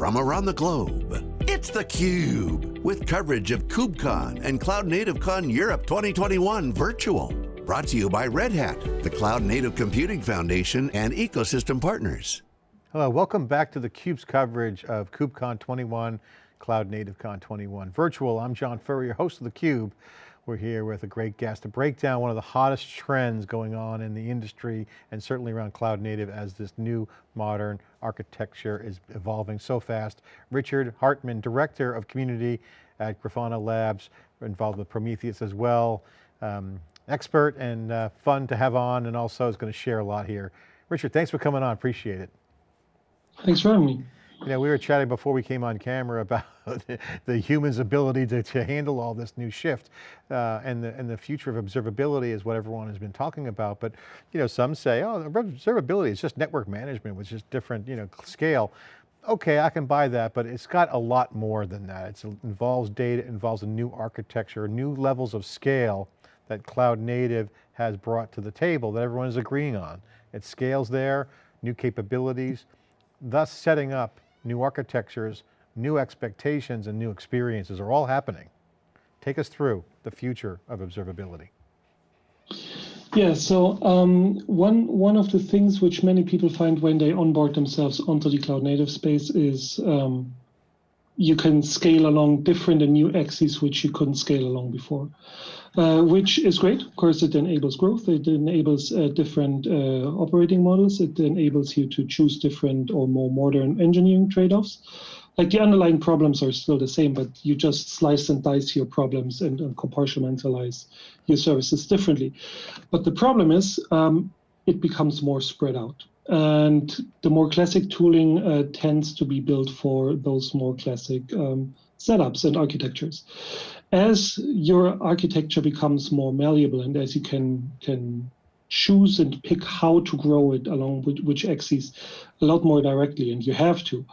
from around the globe. It's theCUBE, with coverage of KubeCon and Cloud Native Con Europe 2021 virtual. Brought to you by Red Hat, the Cloud Native Computing Foundation and ecosystem partners. Hello, welcome back to theCUBE's coverage of KubeCon 21, Cloud Native Con 21 virtual. I'm John Furrier, host of theCUBE. We're here with a great guest to break down one of the hottest trends going on in the industry and certainly around cloud native as this new modern architecture is evolving so fast. Richard Hartmann, Director of Community at Grafana Labs, involved with Prometheus as well. Um, expert and uh, fun to have on and also is going to share a lot here. Richard, thanks for coming on, appreciate it. Thanks for having me. You know, we were chatting before we came on camera about the human's ability to, to handle all this new shift uh, and, the, and the future of observability is what everyone has been talking about. But, you know, some say, oh, observability is just network management with just different, you know, scale. Okay, I can buy that, but it's got a lot more than that. It involves data, it involves a new architecture, new levels of scale that cloud native has brought to the table that everyone is agreeing on. It scales there, new capabilities, thus setting up new architectures, new expectations, and new experiences are all happening. Take us through the future of observability. Yeah, so um, one one of the things which many people find when they onboard themselves onto the cloud native space is um, you can scale along different and new axes which you couldn't scale along before, uh, which is great. Of course, it enables growth. It enables uh, different uh, operating models. It enables you to choose different or more modern engineering trade-offs. Like the underlying problems are still the same, but you just slice and dice your problems and, and compartmentalize your services differently. But the problem is um, it becomes more spread out. And the more classic tooling uh, tends to be built for those more classic um, setups and architectures. As your architecture becomes more malleable and as you can can choose and pick how to grow it along with which axes a lot more directly, and you have to,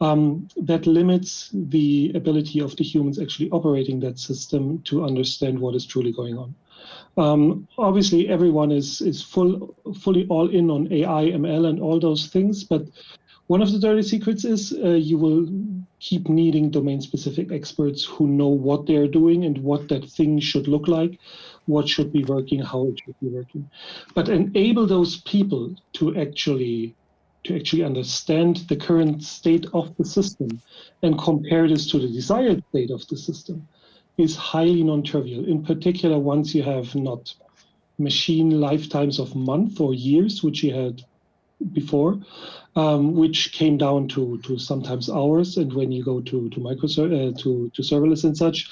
um, that limits the ability of the humans actually operating that system to understand what is truly going on. Um, obviously, everyone is is full fully all in on AI, ML, and all those things. But one of the dirty secrets is uh, you will keep needing domain-specific experts who know what they're doing and what that thing should look like, what should be working, how it should be working. But enable those people to actually to actually understand the current state of the system and compare this to the desired state of the system is highly non-trivial. In particular, once you have not machine lifetimes of months or years, which you had before, um, which came down to to sometimes hours, and when you go to to micro uh, to to serverless and such,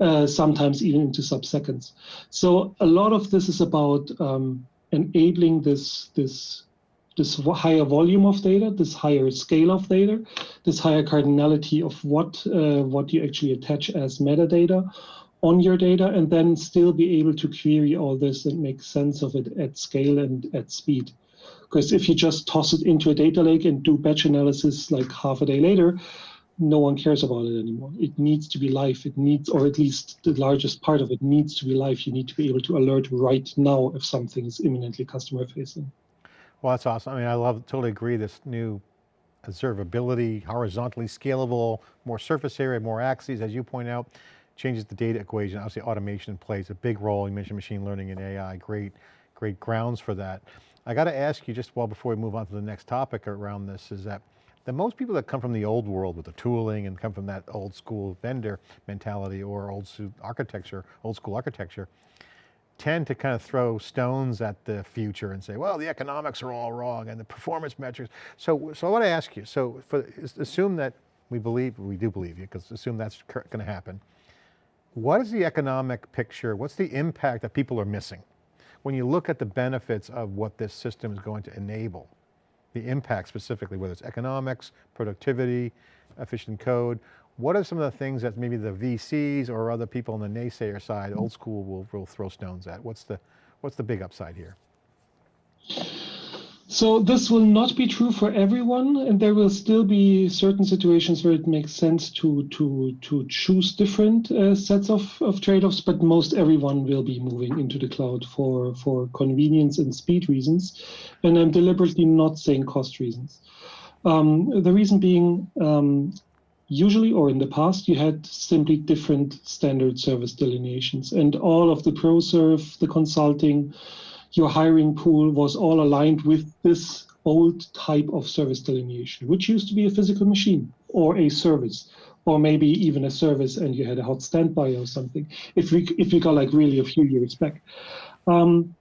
uh, sometimes even into sub-seconds. So a lot of this is about um, enabling this this this higher volume of data, this higher scale of data, this higher cardinality of what uh, what you actually attach as metadata on your data, and then still be able to query all this and make sense of it at scale and at speed. Because if you just toss it into a data lake and do batch analysis like half a day later, no one cares about it anymore. It needs to be live. It needs, or at least the largest part of it needs to be live. You need to be able to alert right now if something is imminently customer facing. Well, that's awesome. I mean, I love, totally agree, this new observability, horizontally scalable, more surface area, more axes, as you point out, changes the data equation. Obviously automation plays a big role. You mentioned machine learning and AI, great, great grounds for that. I got to ask you just well before we move on to the next topic around this is that the most people that come from the old world with the tooling and come from that old school vendor mentality or old architecture, old school architecture, tend to kind of throw stones at the future and say, well, the economics are all wrong and the performance metrics. So, so I want to ask you, so for, assume that we believe, we do believe you, because assume that's going to happen. What is the economic picture? What's the impact that people are missing? When you look at the benefits of what this system is going to enable, the impact specifically, whether it's economics, productivity, efficient code, what are some of the things that maybe the VCs or other people on the naysayer side, old school will, will throw stones at? What's the, what's the big upside here? So this will not be true for everyone, and there will still be certain situations where it makes sense to to to choose different uh, sets of, of trade-offs. But most everyone will be moving into the cloud for for convenience and speed reasons, and I'm deliberately not saying cost reasons. Um, the reason being, um, usually or in the past, you had simply different standard service delineations, and all of the ProServe, the consulting, your hiring pool was all aligned with this old type of service delineation, which used to be a physical machine or a service, or maybe even a service and you had a hot standby or something, if we, if we go like really a few years back. Um,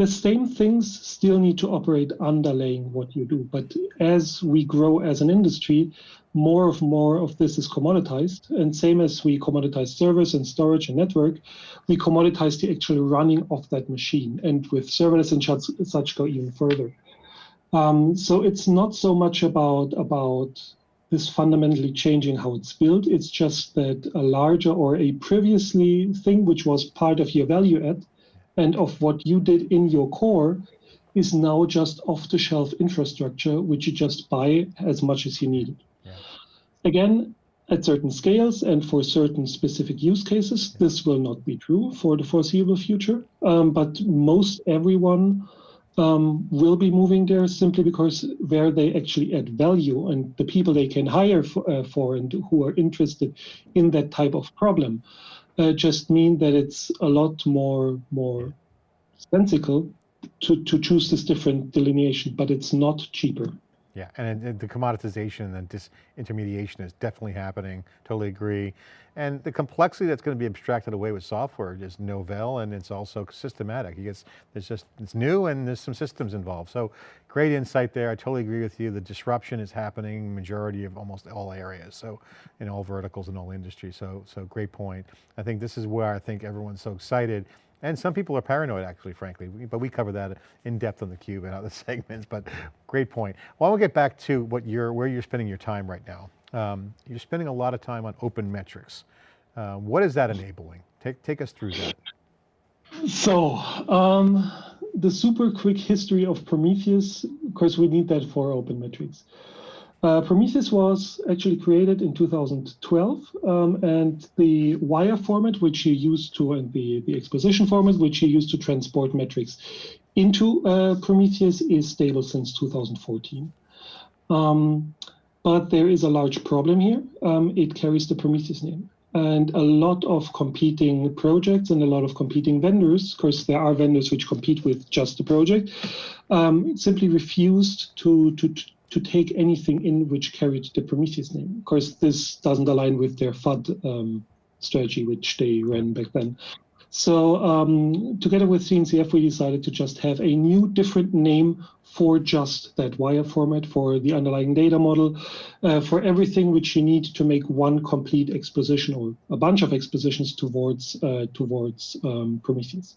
the same things still need to operate underlaying what you do. But as we grow as an industry, more of more of this is commoditized. And same as we commoditize servers and storage and network, we commoditize the actual running of that machine. And with serverless and such, go even further. Um, so it's not so much about about this fundamentally changing how it's built. It's just that a larger or a previously thing which was part of your value add and of what you did in your core is now just off-the-shelf infrastructure, which you just buy as much as you need Yeah. Again, at certain scales and for certain specific use cases, this will not be true for the foreseeable future. Um, but most everyone um, will be moving there simply because where they actually add value and the people they can hire for, uh, for and who are interested in that type of problem uh, just mean that it's a lot more more sensical to, to choose this different delineation, but it's not cheaper. Yeah, and, the commoditization and disintermediation is definitely happening, totally agree. And the complexity that's going to be abstracted away with software is novel and it's also systematic. It's, there's just, it's new and there's some systems involved. So great insight there, I totally agree with you. The disruption is happening majority of almost all areas. So in all verticals and all industries, so, so great point. I think this is where I think everyone's so excited and some people are paranoid actually, frankly, but we cover that in depth on the cube and other segments, but great point. Well, we'll get back to what you're, where you're spending your time right now. Um, you're spending a lot of time on open metrics. Uh, what is that enabling? Take, take us through that. So, um, the super quick history of Prometheus, of course, we need that for open metrics. Uh, Prometheus was actually created in 2012, um, and the wire format, which you use to, and the, the exposition format, which you use to transport metrics into uh, Prometheus, is stable since 2014. Um, but there is a large problem here. Um, it carries the Prometheus name. And a lot of competing projects and a lot of competing vendors, of course, there are vendors which compete with just the project, um, simply refused to, to, to take anything in which carried the Prometheus name. Of course, this doesn't align with their FUD um, strategy, which they ran back then. So um, together with CNCF, we decided to just have a new different name for just that wire format, for the underlying data model, uh, for everything which you need to make one complete exposition or a bunch of expositions towards, uh, towards um, Prometheus.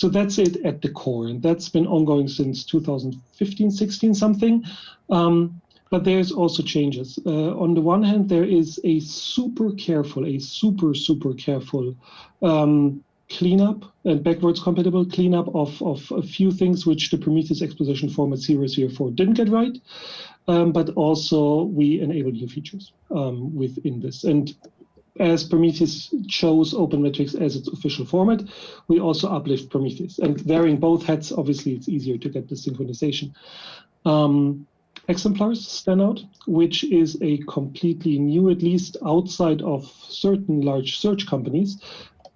So that's it at the core, and that's been ongoing since 2015, 16 something. Um, but there's also changes. Uh, on the one hand, there is a super careful, a super, super careful um, cleanup and backwards compatible cleanup of, of a few things which the Prometheus exposition format series 004 didn't get right. Um, but also we enable new features um, within this. And as Prometheus chose OpenMetrics as its official format, we also uplift Prometheus. And wearing both hats, obviously, it's easier to get the synchronization. Um, exemplars stand out, which is a completely new, at least outside of certain large search companies,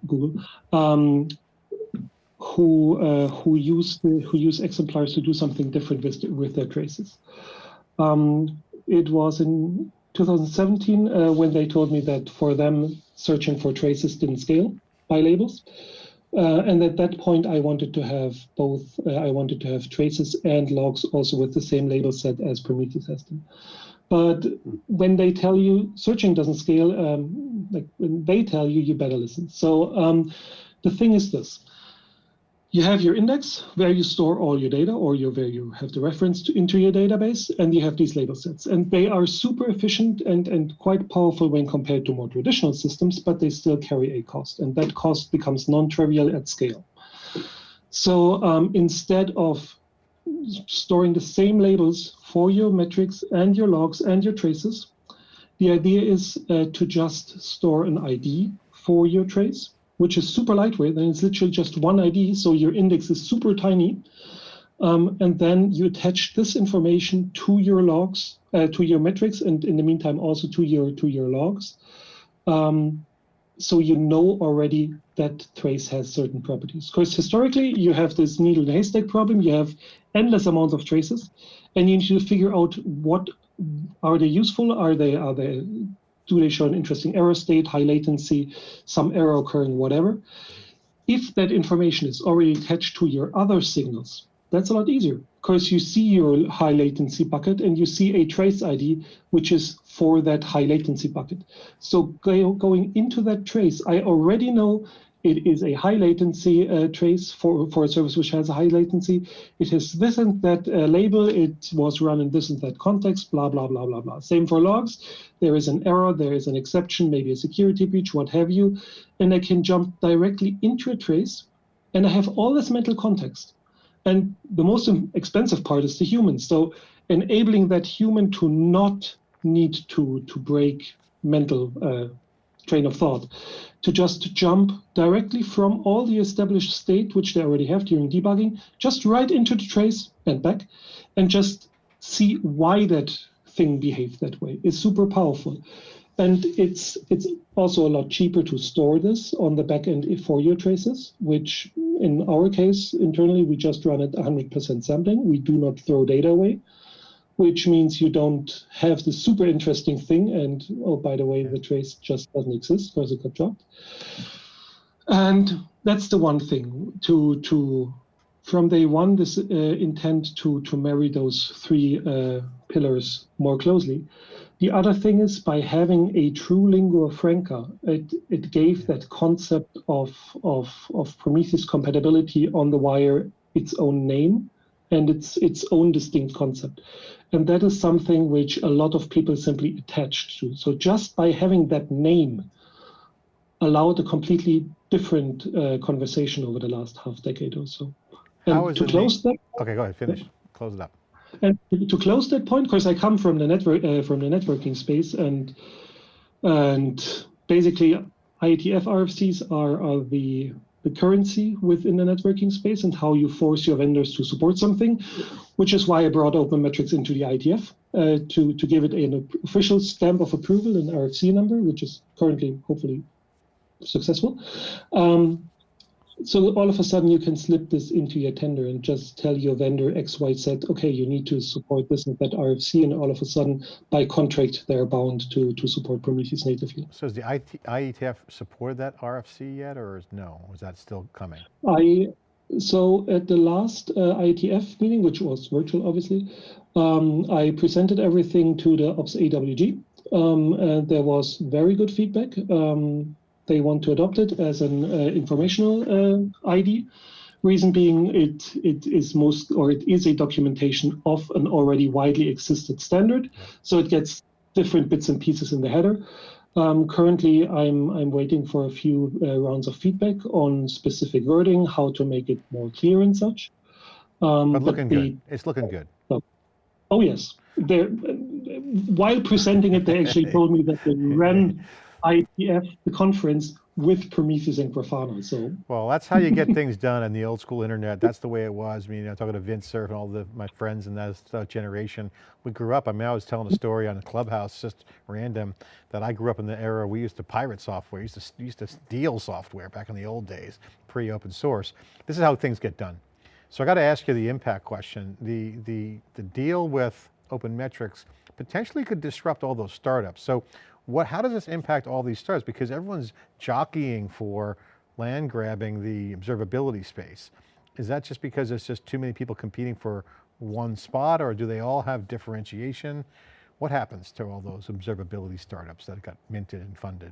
Google, um, who uh, who use the, who use exemplars to do something different with with their traces. Um, it was in 2017 uh, when they told me that for them searching for traces didn't scale by labels. Uh, and at that point, I wanted to have both. Uh, I wanted to have traces and logs also with the same label set as Prometheus has them. But when they tell you searching doesn't scale, um, like when they tell you, you better listen. So um, the thing is this: you have your index where you store all your data or your, where you have the reference to, into your database, and you have these label sets. And they are super efficient and, and quite powerful when compared to more traditional systems, but they still carry a cost. And that cost becomes non-trivial at scale. So um, instead of storing the same labels for your metrics and your logs and your traces, the idea is uh, to just store an ID for your trace which is super lightweight, and it's literally just one ID, so your index is super tiny. Um, and then you attach this information to your logs, uh, to your metrics, and in the meantime also to your to your logs. Um, so you know already that trace has certain properties. Because historically, you have this needle in haystack problem. You have endless amounts of traces, and you need to figure out what are they useful? Are they are they do they show an interesting error state, high latency, some error occurring, whatever? If that information is already attached to your other signals, that's a lot easier because you see your high latency bucket and you see a trace ID, which is for that high latency bucket. So going into that trace, I already know it is a high latency uh, trace for, for a service which has a high latency. It has this and that uh, label. It was run in this and that context, blah, blah, blah, blah, blah. Same for logs. There is an error, there is an exception, maybe a security breach, what have you. And I can jump directly into a trace and I have all this mental context. And the most expensive part is the human. So enabling that human to not need to, to break mental uh, train of thought to just jump directly from all the established state, which they already have during debugging, just right into the trace and back, and just see why that thing behaved that way is super powerful. And it's it's also a lot cheaper to store this on the back end for your traces, which in our case internally we just run at 100% sampling. We do not throw data away which means you don't have the super interesting thing. And oh, by the way, the trace just doesn't exist because it got dropped. And that's the one thing to to from day one, this uh, intent to to marry those three uh, pillars more closely. The other thing is by having a true lingua franca, it, it gave that concept of, of, of Prometheus compatibility on the wire its own name and its its own distinct concept. And that is something which a lot of people simply attached to. So just by having that name allowed a completely different uh, conversation over the last half decade or so. And to close that. Okay, go ahead, finish. Yeah. Close it up. And to close that point, because I come from the network uh, from the networking space, and and basically IETF RFCs are, are the the currency within the networking space and how you force your vendors to support something, which is why I brought Open Metrics into the IETF uh, to, to give it an official stamp of approval, an RFC number, which is currently hopefully successful. Um, so all of a sudden you can slip this into your tender and just tell your vendor X, Y, Z, okay, you need to support this and that RFC, and all of a sudden by contract they're bound to to support Prometheus natively. So does the IT, IETF support that RFC yet, or is no? Is that still coming? I so at the last uh, IETF meeting, which was virtual, obviously, um, I presented everything to the Ops AWG. Um, and there was very good feedback. Um, they want to adopt it as an uh, informational uh, ID. Reason being, it it is most or it is a documentation of an already widely existed standard, so it gets different bits and pieces in the header. Um, currently, I'm I'm waiting for a few uh, rounds of feedback on specific wording, how to make it more clear and such. Um, but looking but the, good. It's looking good. Oh, oh yes. They're, while presenting it, they actually told me that they ran IETF, the conference, with Prometheus and Grafana. So well, that's how you get things done in the old school internet. That's the way it was. I mean, I'm talking to Vint Cerf and all the my friends in that, generation. We grew up. I mean, I was telling a story on a Clubhouse, just random, that I grew up in the era we used to pirate software. Used to used to steal software back in the old days, pre-open source. This is how things get done. So I got to ask you the impact question. The the the deal with Open Metrics potentially could disrupt all those startups. So what, how does this impact all these startups? Because everyone's jockeying for land grabbing the observability space. Is that just because there's just too many people competing for one spot or do they all have differentiation? What happens to all those observability startups that got minted and funded?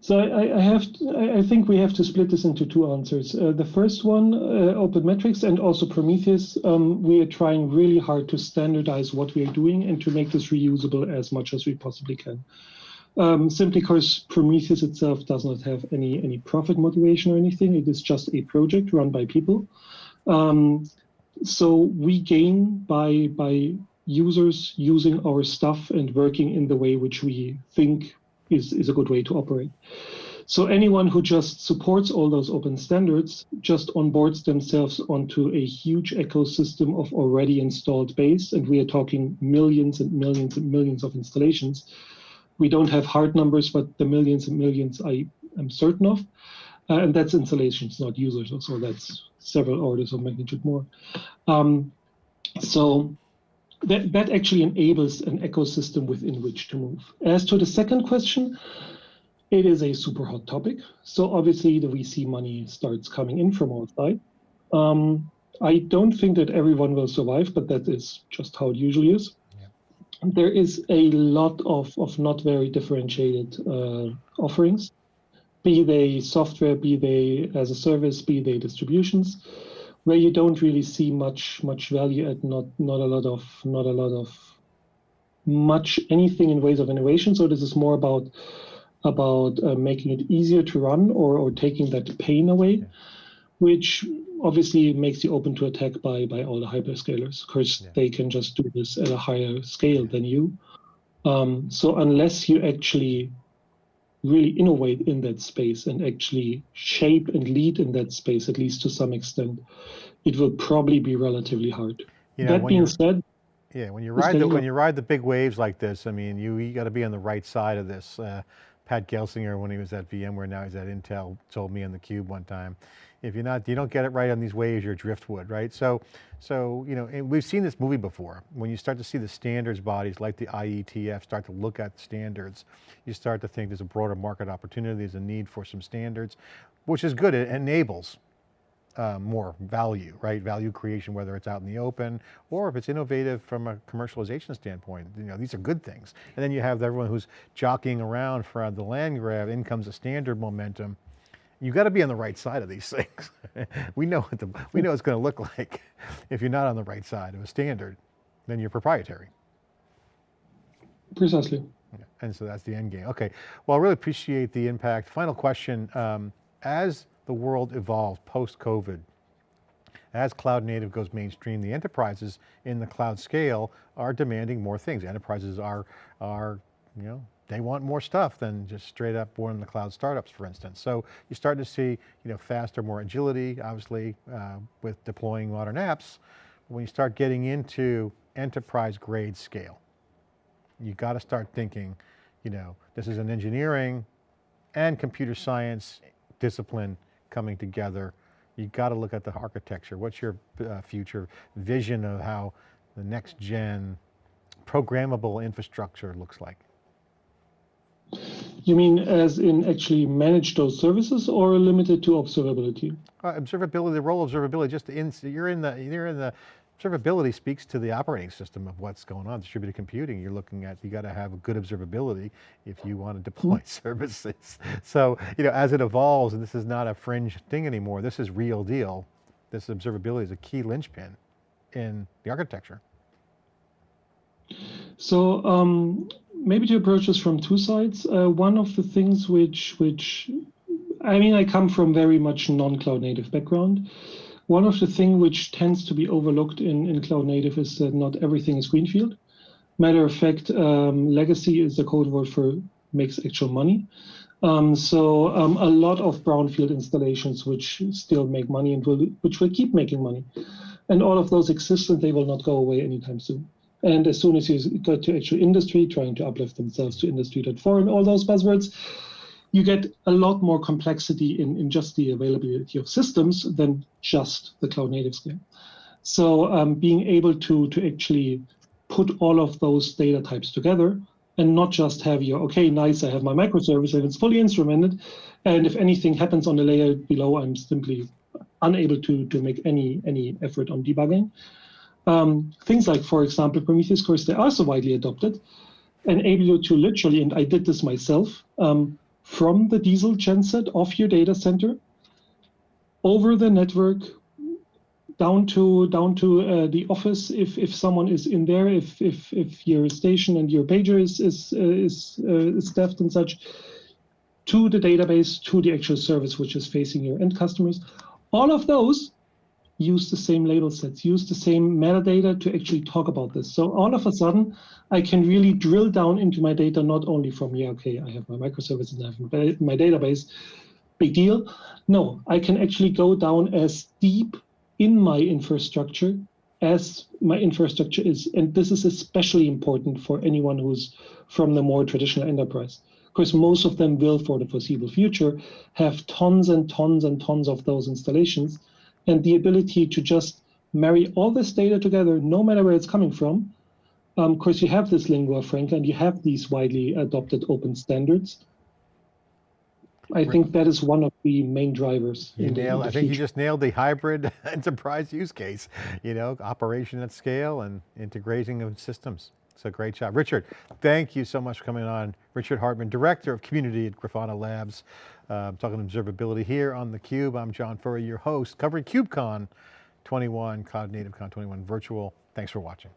So I, I have, to, I think we have to split this into two answers. Uh, the first one, uh, Open Metrics and also Prometheus, um, we are trying really hard to standardize what we are doing and to make this reusable as much as we possibly can. Um, simply because Prometheus itself does not have any any profit motivation or anything. It is just a project run by people. Um, so we gain by by users using our stuff and working in the way which we think is, is a good way to operate. So anyone who just supports all those open standards just onboards themselves onto a huge ecosystem of already installed base, and we are talking millions and millions and millions of installations. We don't have hard numbers, but the millions and millions I am certain of. Uh, and that's installations, not users. So that's several orders of magnitude more. Um, so that, that actually enables an ecosystem within which to move. As to the second question, it is a super hot topic. So obviously the VC money starts coming in from outside. Um, I don't think that everyone will survive, but that is just how it usually is. Yeah. There is a lot of, of not very differentiated uh, offerings, be they software, be they as a service, be they distributions where you don't really see much much value at not not a lot of not a lot of much anything in ways of innovation. So this is more about about uh, making it easier to run or or taking that pain away, which obviously makes you open to attack by by all the hyperscalers because yeah. they can just do this at a higher scale than you. Um, so unless you actually really innovate in that space and actually shape and lead in that space, at least to some extent, it will probably be relatively hard. You know, that being said, yeah, when you ride the when you ride the big waves like this, I mean, you you got to be on the right side of this. Uh, Pat Gelsinger, when he was at VMware, now he's at Intel, told me on the Cube one time, if you're not, you don't get it right on these waves, you're driftwood, right? So, so you know, we've seen this movie before. When you start to see the standards bodies like the IETF start to look at standards, you start to think there's a broader market opportunity, there's a need for some standards, which is good, it enables uh, more value, right? Value creation, whether it's out in the open or if it's innovative from a commercialization standpoint. You know, these are good things. And then you have everyone who's jockeying around for the land grab, in comes a standard momentum, You've got to be on the right side of these things. we know what the, we know it's going to look like if you're not on the right side of a standard, then you're proprietary. Precisely. And so that's the end game. Okay, well, I really appreciate the impact. Final question, um, as the world evolves post-COVID, as cloud native goes mainstream, the enterprises in the cloud scale are demanding more things. Enterprises are, are you know, they want more stuff than just straight up born in the cloud startups, for instance. So you're starting to see, you know, faster, more agility, obviously, uh, with deploying modern apps. When you start getting into enterprise grade scale, you got to start thinking, you know, this is an engineering and computer science discipline coming together. You got to look at the architecture. What's your uh, future vision of how the next gen programmable infrastructure looks like? You mean as in actually manage those services or limited to observability? Uh, observability, the role of observability, just in, you're in the, you're in the, observability speaks to the operating system of what's going on. Distributed computing, you're looking at, you got to have good observability if you want to deploy services. So, you know, as it evolves, and this is not a fringe thing anymore, this is real deal. This observability is a key linchpin in the architecture. So um, maybe to approach this from two sides. Uh, one of the things which which I mean, I come from very much non-cloud native background. One of the things which tends to be overlooked in, in cloud native is that not everything is greenfield. Matter of fact, um, legacy is the code word for makes actual money. Um, so um, a lot of brownfield installations which still make money and will, which will keep making money. And all of those exist and they will not go away anytime soon. And as soon as you go to actual industry, trying to uplift themselves to industry.4 and all those buzzwords, you get a lot more complexity in, in just the availability of systems than just the cloud native scale. So um, being able to, to actually put all of those data types together and not just have your, okay, nice, I have my microservice and it's fully instrumented. And if anything happens on the layer below, I'm simply unable to, to make any, any effort on debugging. Um, things like, for example, Prometheus cores, they are so widely adopted, enable you to literally, and I did this myself, um, from the diesel genset of your data center over the network down to down to uh, the office if if someone is in there if if if your station and your pager is is uh, is, uh, is staffed and such to the database to the actual service which is facing your end customers. All of those use the same label sets, use the same metadata to actually talk about this. So all of a sudden, I can really drill down into my data, not only from, yeah, okay, I have my microservices and I have my database, big deal. No, I can actually go down as deep in my infrastructure as my infrastructure is. And this is especially important for anyone who's from the more traditional enterprise. Because most of them will, for the foreseeable future, have tons and tons and tons of those installations. And the ability to just marry all this data together, no matter where it's coming from. Um, of course, you have this lingua franca and you have these widely adopted open standards. I think that is one of the main drivers. You nailed, I think you just nailed the hybrid enterprise use case, you know, operation at scale and integrating of systems. So great job. Richard, thank you so much for coming on. Richard Hartmann, Director of Community at Grafana Labs, uh, I'm talking observability here on theCUBE. I'm John Furrier, your host, covering KubeCon 21, Cloud Native Con 21 Virtual. Thanks for watching.